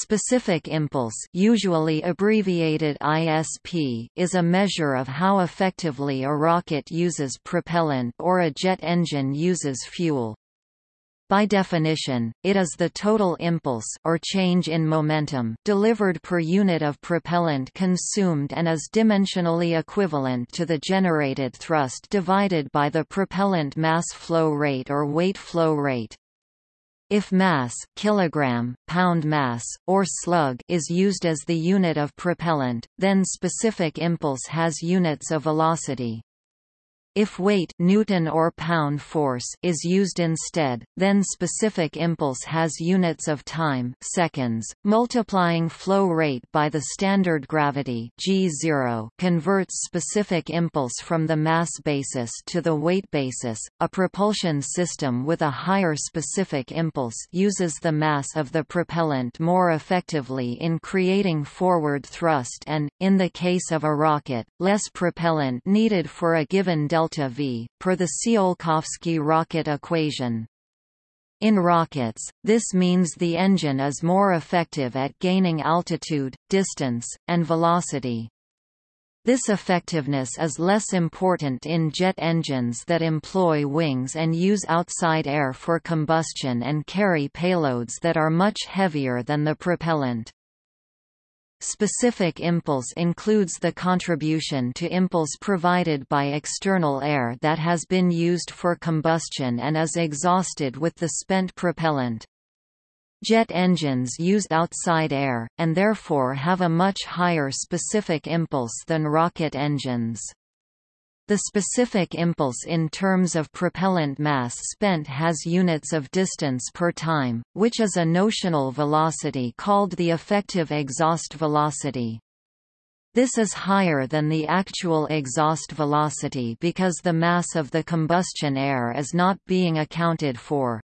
Specific impulse usually abbreviated ISP is a measure of how effectively a rocket uses propellant or a jet engine uses fuel. By definition, it is the total impulse or change in momentum delivered per unit of propellant consumed and is dimensionally equivalent to the generated thrust divided by the propellant mass flow rate or weight flow rate. If mass kilogram, pound mass, or slug is used as the unit of propellant, then specific impulse has units of velocity. If weight Newton or pound force is used instead, then specific impulse has units of time seconds. Multiplying flow rate by the standard gravity g0 converts specific impulse from the mass basis to the weight basis. A propulsion system with a higher specific impulse uses the mass of the propellant more effectively in creating forward thrust and, in the case of a rocket, less propellant needed for a given delta delta V, per the Tsiolkovsky rocket equation. In rockets, this means the engine is more effective at gaining altitude, distance, and velocity. This effectiveness is less important in jet engines that employ wings and use outside air for combustion and carry payloads that are much heavier than the propellant. Specific impulse includes the contribution to impulse provided by external air that has been used for combustion and is exhausted with the spent propellant. Jet engines use outside air, and therefore have a much higher specific impulse than rocket engines. The specific impulse in terms of propellant mass spent has units of distance per time, which is a notional velocity called the effective exhaust velocity. This is higher than the actual exhaust velocity because the mass of the combustion air is not being accounted for.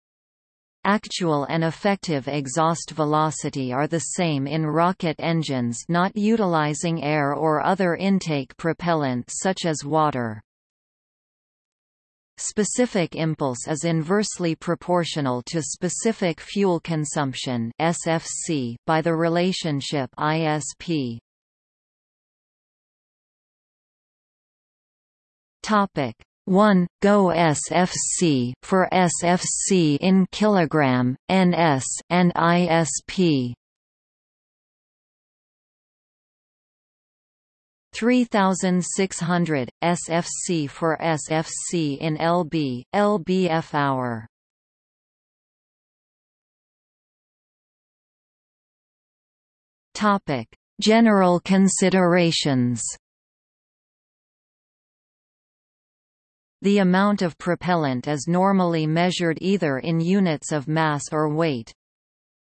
Actual and effective exhaust velocity are the same in rocket engines not utilizing air or other intake propellant such as water. Specific impulse is inversely proportional to specific fuel consumption SFC by the relationship ISP. Topic 1 go SFC for SFC in kilogram NS and ISP 3600 SFC for SFC in lb lbf hour. Topic. General considerations The amount of propellant is normally measured either in units of mass or weight.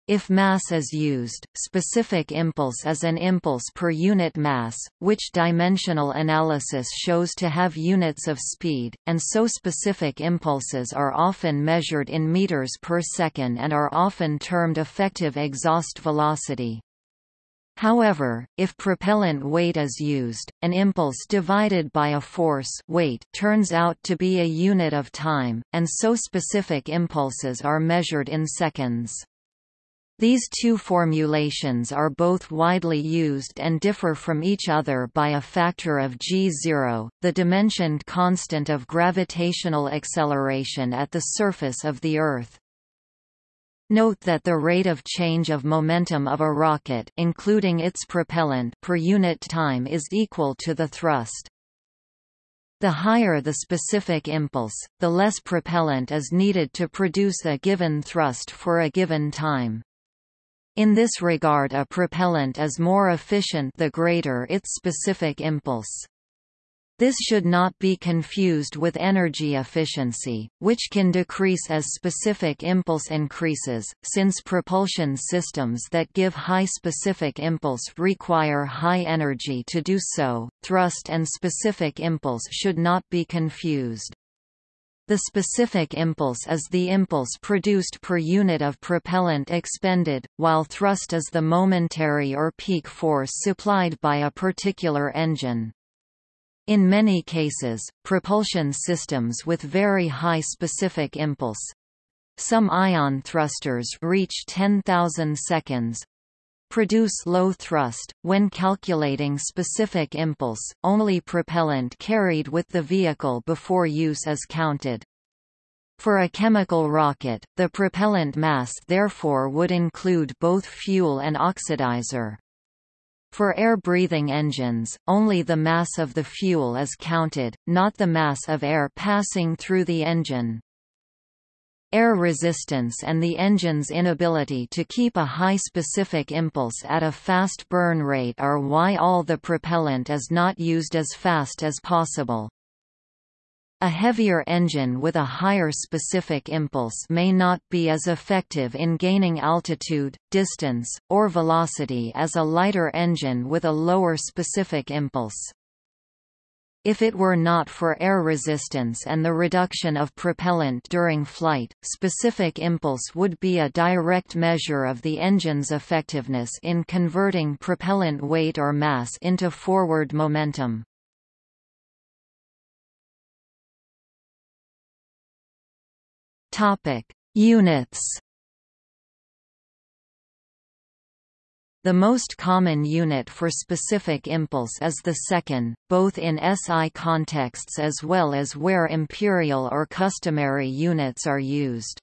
If mass is used, specific impulse is an impulse per unit mass, which dimensional analysis shows to have units of speed, and so specific impulses are often measured in meters per second and are often termed effective exhaust velocity. However, if propellant weight is used, an impulse divided by a force weight turns out to be a unit of time, and so specific impulses are measured in seconds. These two formulations are both widely used and differ from each other by a factor of g0, the dimensioned constant of gravitational acceleration at the surface of the Earth. Note that the rate of change of momentum of a rocket including its propellant per unit time is equal to the thrust. The higher the specific impulse, the less propellant is needed to produce a given thrust for a given time. In this regard a propellant is more efficient the greater its specific impulse. This should not be confused with energy efficiency, which can decrease as specific impulse increases, since propulsion systems that give high specific impulse require high energy to do so. Thrust and specific impulse should not be confused. The specific impulse is the impulse produced per unit of propellant expended, while thrust is the momentary or peak force supplied by a particular engine. In many cases, propulsion systems with very high specific impulse some ion thrusters reach 10,000 seconds produce low thrust. When calculating specific impulse, only propellant carried with the vehicle before use is counted. For a chemical rocket, the propellant mass therefore would include both fuel and oxidizer. For air-breathing engines, only the mass of the fuel is counted, not the mass of air passing through the engine. Air resistance and the engine's inability to keep a high specific impulse at a fast burn rate are why all the propellant is not used as fast as possible. A heavier engine with a higher specific impulse may not be as effective in gaining altitude, distance, or velocity as a lighter engine with a lower specific impulse. If it were not for air resistance and the reduction of propellant during flight, specific impulse would be a direct measure of the engine's effectiveness in converting propellant weight or mass into forward momentum. Units The most common unit for specific impulse is the second, both in SI contexts as well as where imperial or customary units are used.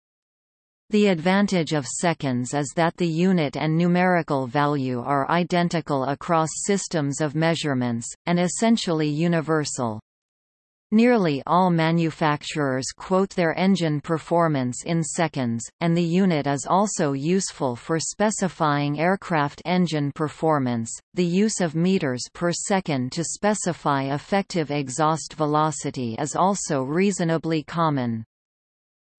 The advantage of seconds is that the unit and numerical value are identical across systems of measurements, and essentially universal. Nearly all manufacturers quote their engine performance in seconds, and the unit is also useful for specifying aircraft engine performance. The use of meters per second to specify effective exhaust velocity is also reasonably common.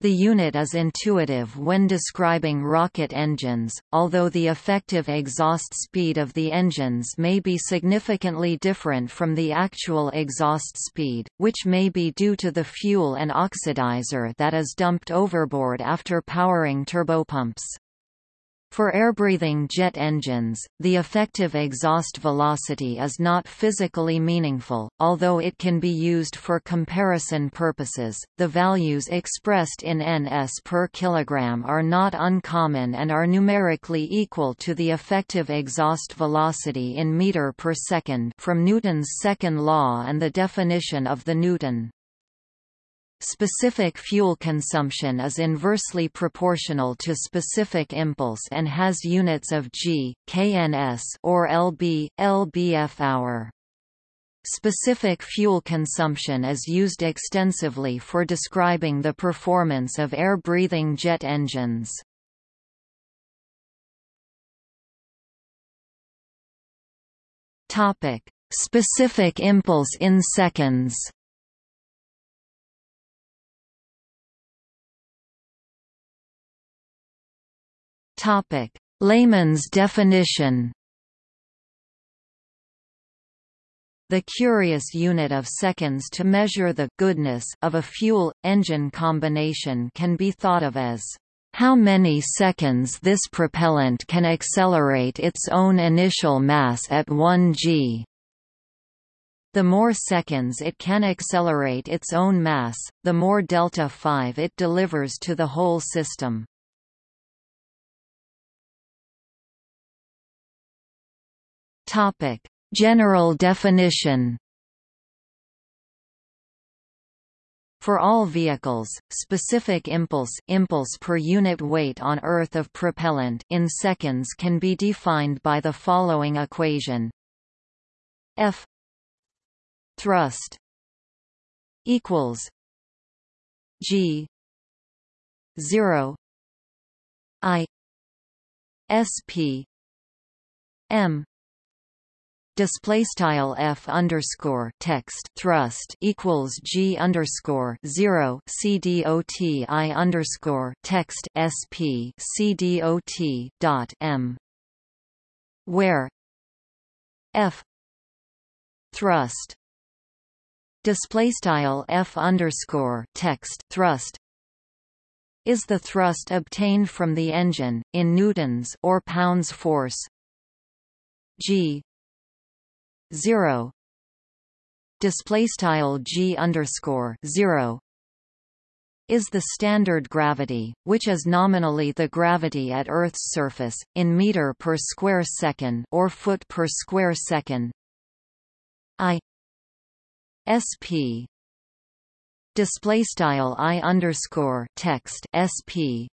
The unit is intuitive when describing rocket engines, although the effective exhaust speed of the engines may be significantly different from the actual exhaust speed, which may be due to the fuel and oxidizer that is dumped overboard after powering turbopumps. For air-breathing jet engines, the effective exhaust velocity is not physically meaningful, although it can be used for comparison purposes. The values expressed in ns per kilogram are not uncommon and are numerically equal to the effective exhaust velocity in meter per second from Newton's second law and the definition of the Newton. Specific fuel consumption is inversely proportional to specific impulse and has units of g, kns or lb, lbf hour. Specific fuel consumption is used extensively for describing the performance of air-breathing jet engines. Topic: Specific impulse in seconds. Topic: Layman's definition. The curious unit of seconds to measure the goodness of a fuel-engine combination can be thought of as how many seconds this propellant can accelerate its own initial mass at 1 g. The more seconds it can accelerate its own mass, the more delta 5 it delivers to the whole system. Topic: General definition. For all vehicles, specific impulse impulse per unit weight on Earth of propellant in seconds can be defined by the following equation: F thrust equals G zero I SP M display style f underscore text thrust equals g underscore zero c dot i underscore text sp c dot dot m where f thrust display style f underscore text thrust is the thrust obtained from the engine in newtons or pounds force g 0 display style g underscore 0 is the standard gravity, which is nominally the gravity at Earth's surface, in meter per square second or foot per square second. I SP display style I underscore text SP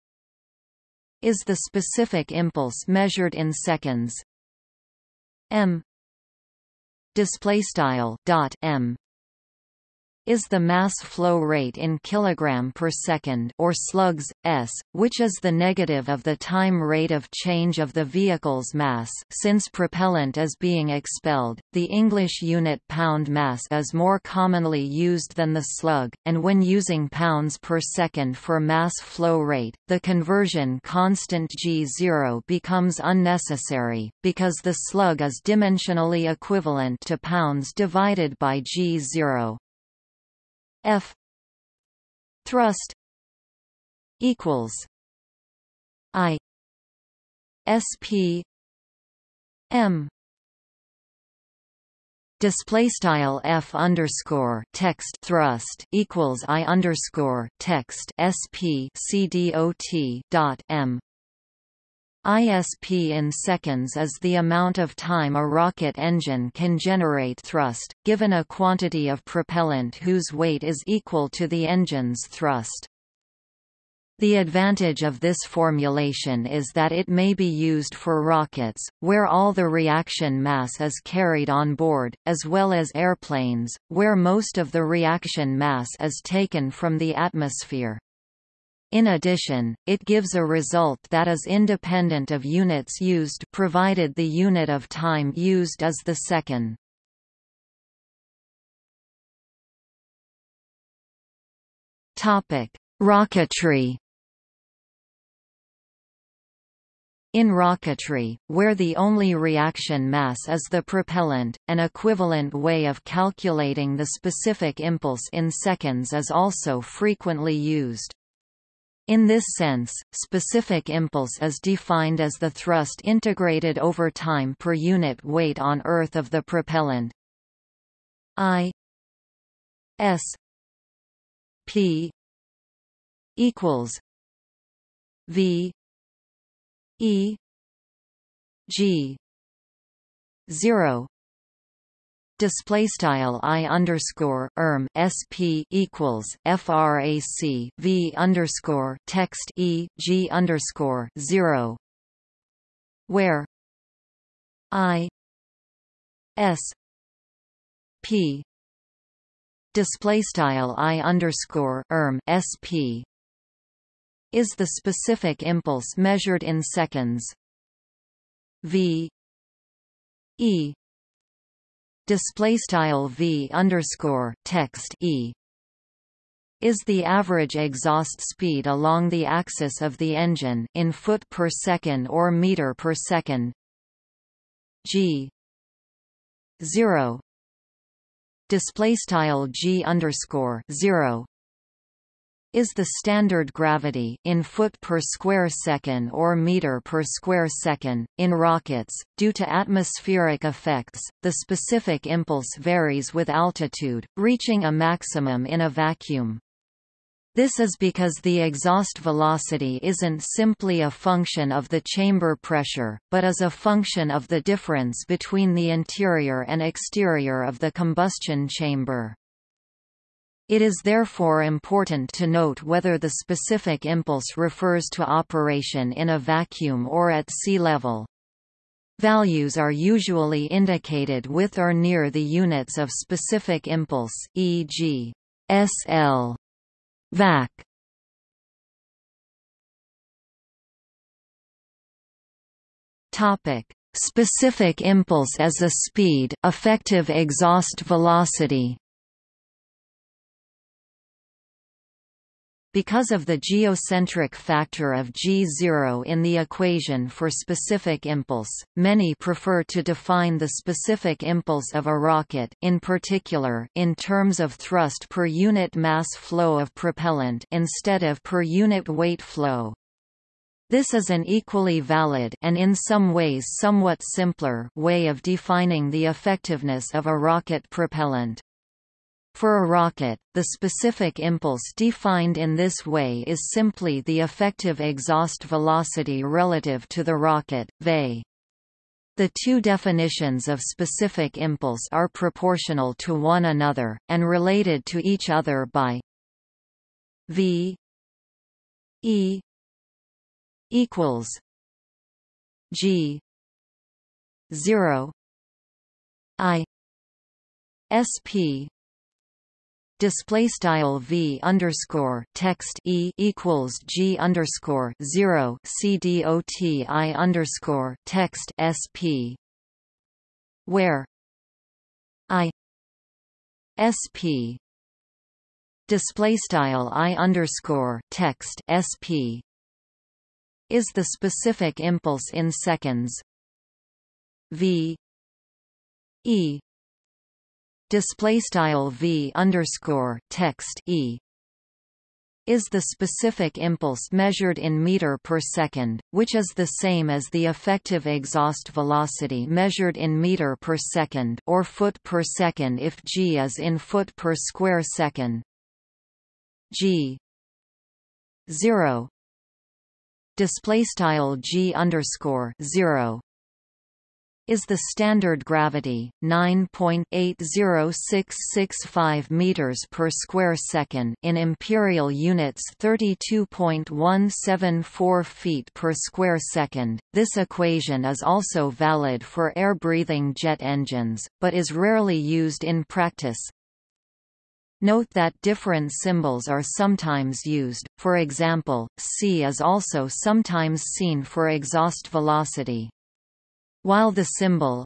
is the specific impulse measured in seconds. M display style dot M is the mass flow rate in kilogram per second or slugs s, which is the negative of the time rate of change of the vehicle's mass. Since propellant is being expelled, the English unit pound mass is more commonly used than the slug, and when using pounds per second for mass flow rate, the conversion constant g0 becomes unnecessary because the slug is dimensionally equivalent to pounds divided by g0. F. Thrust equals I SP M. Display style F underscore text thrust equals I underscore text SP CDOT dot M ISP in seconds is the amount of time a rocket engine can generate thrust, given a quantity of propellant whose weight is equal to the engine's thrust. The advantage of this formulation is that it may be used for rockets, where all the reaction mass is carried on board, as well as airplanes, where most of the reaction mass is taken from the atmosphere. In addition, it gives a result that is independent of units used provided the unit of time used is the second. Rocketry In rocketry, where the only reaction mass is the propellant, an equivalent way of calculating the specific impulse in seconds is also frequently used. In this sense, specific impulse is defined as the thrust integrated over time per unit weight on Earth of the propellant. I S P equals V E G zero display style i underscore erm sp equals frac v underscore text e g underscore zero where i s p display style i underscore erm sp is the specific impulse measured in seconds. V e display style v underscore text e is the average exhaust speed along the axis of the engine in foot per second or meter per second. G 0 display style g underscore 0 is the standard gravity in foot per square second or meter per square second. In rockets, due to atmospheric effects, the specific impulse varies with altitude, reaching a maximum in a vacuum. This is because the exhaust velocity isn't simply a function of the chamber pressure, but is a function of the difference between the interior and exterior of the combustion chamber. It is therefore important to note whether the specific impulse refers to operation in a vacuum or at sea level. Values are usually indicated with or near the units of specific impulse, e.g. SL vac Topic: Specific impulse as a speed, effective exhaust velocity. Because of the geocentric factor of g0 in the equation for specific impulse, many prefer to define the specific impulse of a rocket in particular in terms of thrust per unit mass flow of propellant instead of per unit weight flow. This is an equally valid and in some ways somewhat simpler way of defining the effectiveness of a rocket propellant. For a rocket, the specific impulse defined in this way is simply the effective exhaust velocity relative to the rocket, v. The two definitions of specific impulse are proportional to one another, and related to each other by v e equals g 0 i sp display style v underscore text e equals g underscore zero c dot i underscore text sp where i sp display style i underscore text sp is the specific impulse in seconds. V e display style v underscore text e is the specific impulse measured in meter per second, which is the same as the effective exhaust velocity measured in meter per second or foot per second if g is in foot per square second. g 0 display style g underscore 0 is the standard gravity, 9.80665 meters per square second in imperial units 32.174 feet per square second. This equation is also valid for air-breathing jet engines, but is rarely used in practice. Note that different symbols are sometimes used, for example, c is also sometimes seen for exhaust velocity while the symbol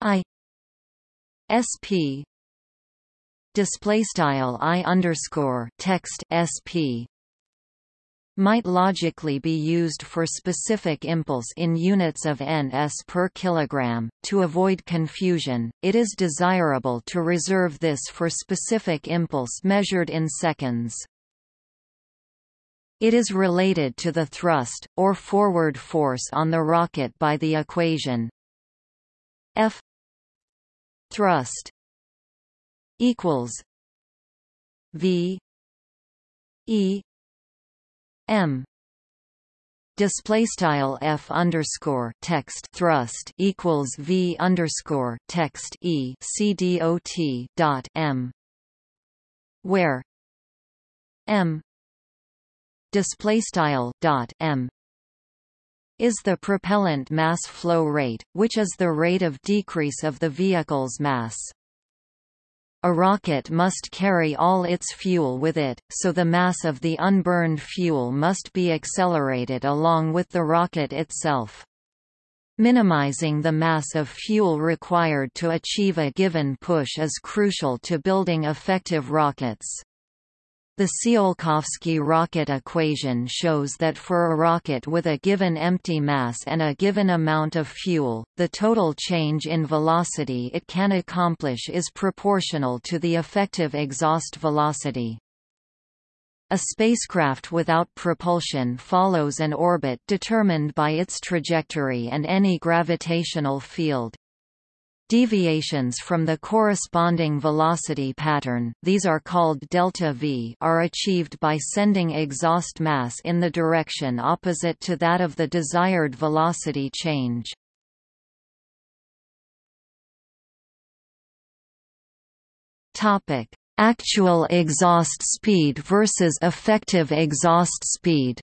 i sp display style i underscore text sp might logically be used for specific impulse in units of ns per kilogram. To avoid confusion, it is desirable to reserve this for specific impulse measured in seconds. It is related to the thrust, or forward force on the rocket by the equation F thrust equals V E M. Display style f underscore text thrust equals v underscore text e c dot dot m where m display style dot m is the propellant mass flow rate, which is the rate of decrease of the vehicle's mass. A rocket must carry all its fuel with it, so the mass of the unburned fuel must be accelerated along with the rocket itself. Minimizing the mass of fuel required to achieve a given push is crucial to building effective rockets. The Tsiolkovsky rocket equation shows that for a rocket with a given empty mass and a given amount of fuel, the total change in velocity it can accomplish is proportional to the effective exhaust velocity. A spacecraft without propulsion follows an orbit determined by its trajectory and any gravitational field. Deviations from the corresponding velocity pattern these are called delta v are achieved by sending exhaust mass in the direction opposite to that of the desired velocity change. Actual exhaust speed versus effective exhaust speed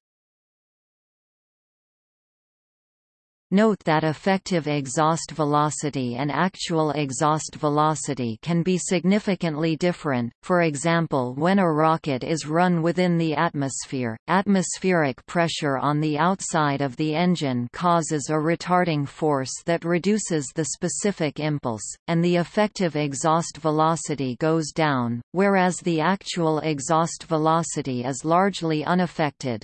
Note that effective exhaust velocity and actual exhaust velocity can be significantly different, for example when a rocket is run within the atmosphere, atmospheric pressure on the outside of the engine causes a retarding force that reduces the specific impulse, and the effective exhaust velocity goes down, whereas the actual exhaust velocity is largely unaffected.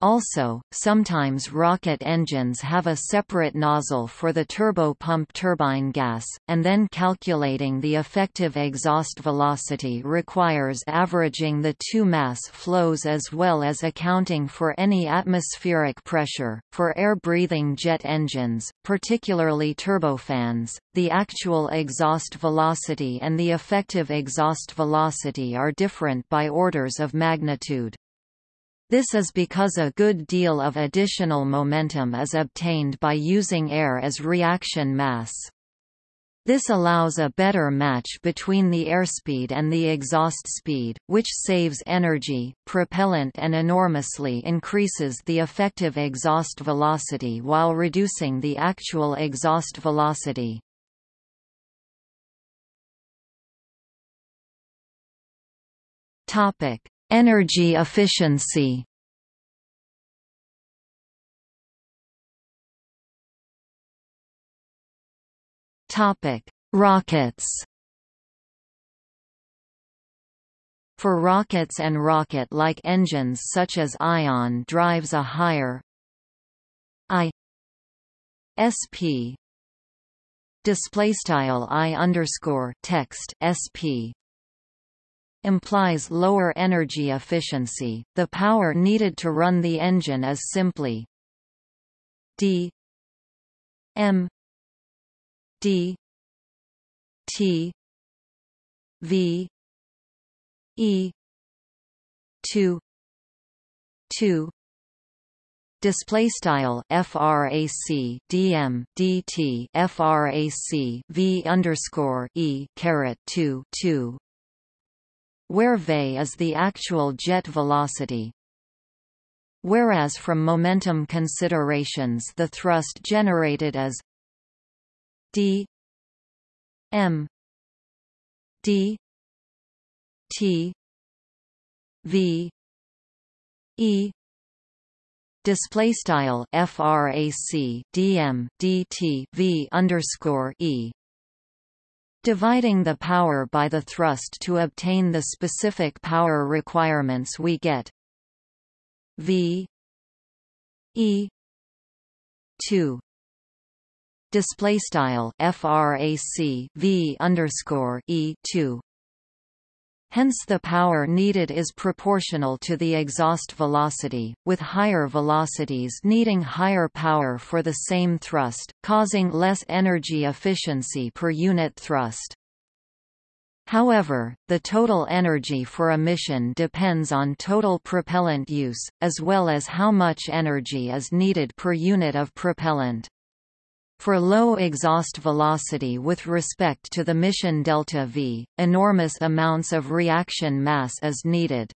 Also, sometimes rocket engines have a separate nozzle for the turbopump turbine gas, and then calculating the effective exhaust velocity requires averaging the two mass flows as well as accounting for any atmospheric pressure. For air-breathing jet engines, particularly turbofans, the actual exhaust velocity and the effective exhaust velocity are different by orders of magnitude. This is because a good deal of additional momentum is obtained by using air as reaction mass. This allows a better match between the airspeed and the exhaust speed, which saves energy, propellant and enormously increases the effective exhaust velocity while reducing the actual exhaust velocity. Energy efficiency Topic: Rockets. For rockets and rocket-like engines such as Ion drives a higher I SP display style I underscore text SP implies lower energy efficiency. The power needed to run the engine is simply d m d t v e 2 2 display style frac dm dt frac v underscore e caret 2 2 where v is the actual jet velocity. Whereas from momentum considerations the thrust generated is d m d t v e display style frac dm dt v underscore e Dividing the power by the thrust to obtain the specific power requirements we get. V E 2 display style frac v underscore e 2 Hence the power needed is proportional to the exhaust velocity, with higher velocities needing higher power for the same thrust, causing less energy efficiency per unit thrust. However, the total energy for a mission depends on total propellant use, as well as how much energy is needed per unit of propellant. For low exhaust velocity with respect to the mission delta V, enormous amounts of reaction mass is needed.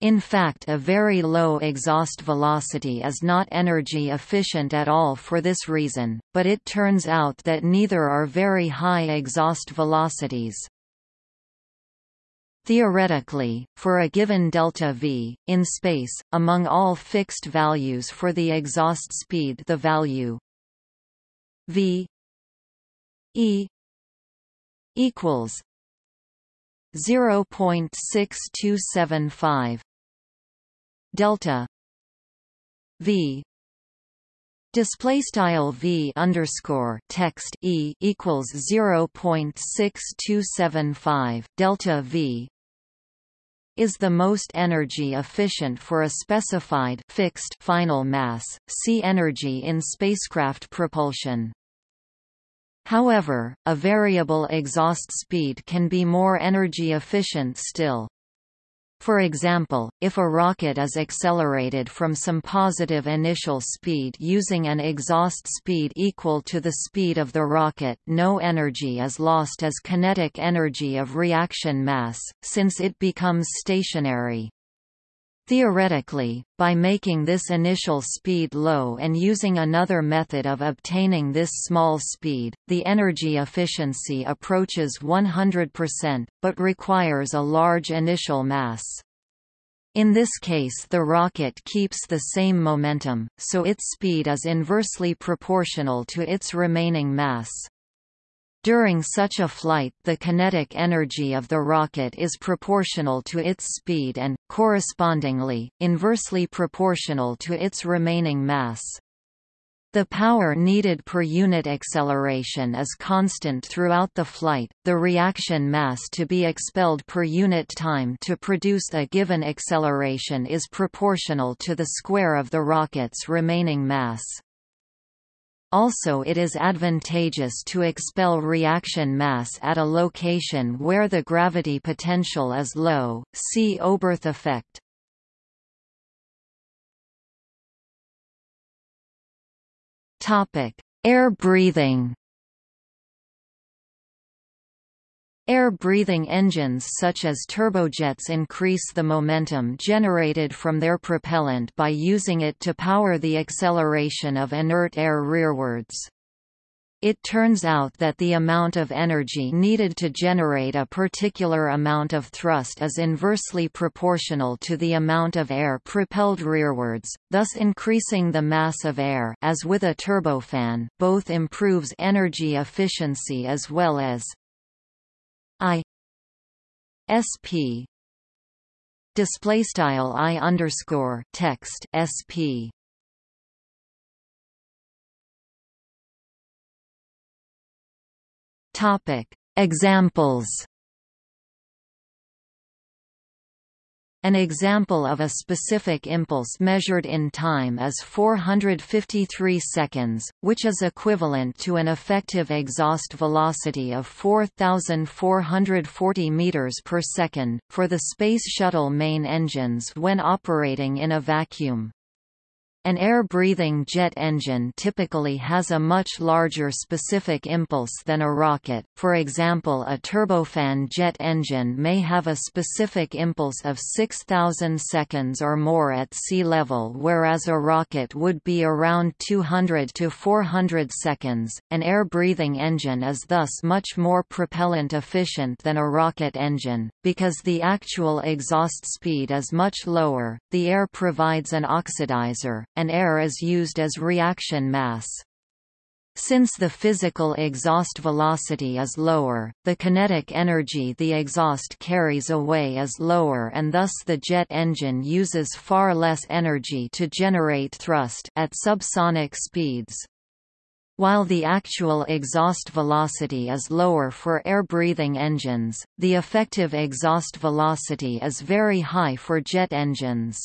In fact a very low exhaust velocity is not energy efficient at all for this reason, but it turns out that neither are very high exhaust velocities. Theoretically, for a given delta v, in space, among all fixed values for the exhaust speed the value V E equals zero point six two seven five delta V Display style v underscore text e equals zero point six two seven five delta v is the most energy efficient for a specified fixed final mass, see energy in spacecraft propulsion. However, a variable exhaust speed can be more energy efficient still. For example, if a rocket is accelerated from some positive initial speed using an exhaust speed equal to the speed of the rocket no energy is lost as kinetic energy of reaction mass, since it becomes stationary. Theoretically, by making this initial speed low and using another method of obtaining this small speed, the energy efficiency approaches 100%, but requires a large initial mass. In this case the rocket keeps the same momentum, so its speed is inversely proportional to its remaining mass. During such a flight the kinetic energy of the rocket is proportional to its speed and, correspondingly, inversely proportional to its remaining mass. The power needed per unit acceleration is constant throughout the flight, the reaction mass to be expelled per unit time to produce a given acceleration is proportional to the square of the rocket's remaining mass. Also it is advantageous to expel reaction mass at a location where the gravity potential is low, see Oberth effect. Air breathing. Air-breathing engines such as turbojets increase the momentum generated from their propellant by using it to power the acceleration of inert air rearwards. It turns out that the amount of energy needed to generate a particular amount of thrust is inversely proportional to the amount of air propelled rearwards, thus increasing the mass of air as with a turbofan both improves energy efficiency as well as SP display style I underscore text SP Topic. Examples An example of a specific impulse measured in time is 453 seconds, which is equivalent to an effective exhaust velocity of 4,440 meters per second, for the Space Shuttle main engines when operating in a vacuum. An air-breathing jet engine typically has a much larger specific impulse than a rocket, for example a turbofan jet engine may have a specific impulse of 6,000 seconds or more at sea level whereas a rocket would be around 200 to 400 seconds. An air-breathing engine is thus much more propellant efficient than a rocket engine, because the actual exhaust speed is much lower, the air provides an oxidizer, and air is used as reaction mass. Since the physical exhaust velocity is lower, the kinetic energy the exhaust carries away is lower and thus the jet engine uses far less energy to generate thrust at subsonic speeds. While the actual exhaust velocity is lower for air-breathing engines, the effective exhaust velocity is very high for jet engines.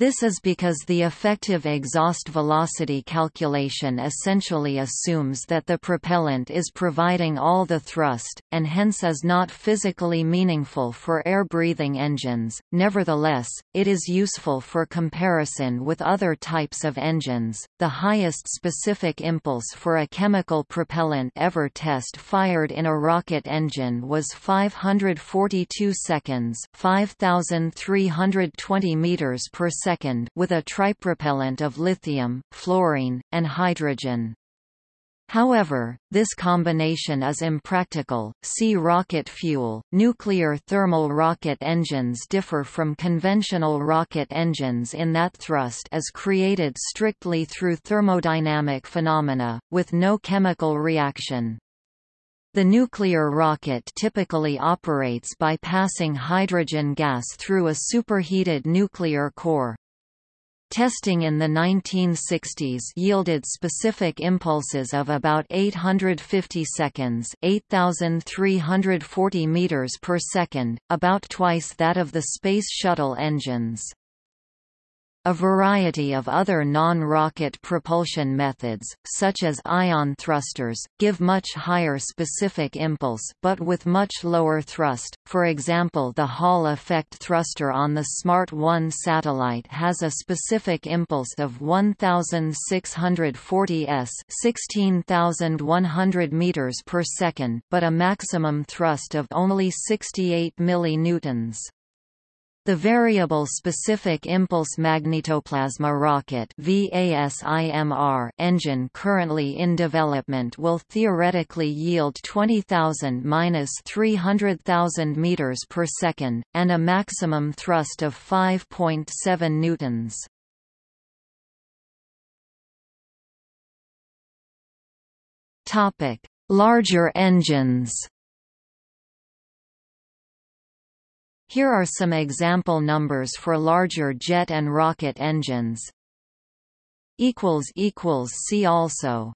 This is because the effective exhaust velocity calculation essentially assumes that the propellant is providing all the thrust, and hence is not physically meaningful for air-breathing engines. Nevertheless, it is useful for comparison with other types of engines. The highest specific impulse for a chemical propellant ever test fired in a rocket engine was 542 seconds, 5320 meters per second second with a tripropellant of lithium, fluorine, and hydrogen. However, this combination is impractical. See rocket fuel. Nuclear thermal rocket engines differ from conventional rocket engines in that thrust is created strictly through thermodynamic phenomena, with no chemical reaction. The nuclear rocket typically operates by passing hydrogen gas through a superheated nuclear core. Testing in the 1960s yielded specific impulses of about 850 seconds 8,340 meters per second, about twice that of the Space Shuttle engines. A variety of other non-rocket propulsion methods, such as ion thrusters, give much higher specific impulse but with much lower thrust. For example, the Hall effect thruster on the Smart 1 satellite has a specific impulse of 1640 s, 16100 meters per second, but a maximum thrust of only 68 millinewtons. The Variable Specific Impulse Magnetoplasma Rocket engine currently in development will theoretically yield 20,000–300,000 meters per second, and a maximum thrust of 5.7 newtons. Larger engines Here are some example numbers for larger jet and rocket engines. See also